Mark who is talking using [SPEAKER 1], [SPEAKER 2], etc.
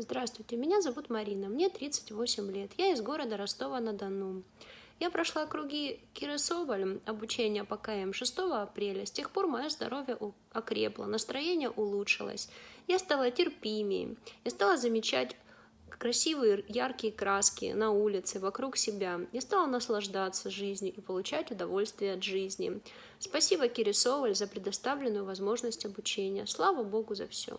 [SPEAKER 1] Здравствуйте, меня зовут Марина, мне 38 лет, я из города Ростова-на-Дону. Я прошла круги Киры Соболь, обучение по КМ 6 апреля. С тех пор мое здоровье окрепло, настроение улучшилось. Я стала терпимее, я стала замечать красивые яркие краски на улице, вокруг себя. Я стала наслаждаться жизнью и получать удовольствие от жизни. Спасибо Кире Соболь за предоставленную возможность обучения. Слава Богу за все.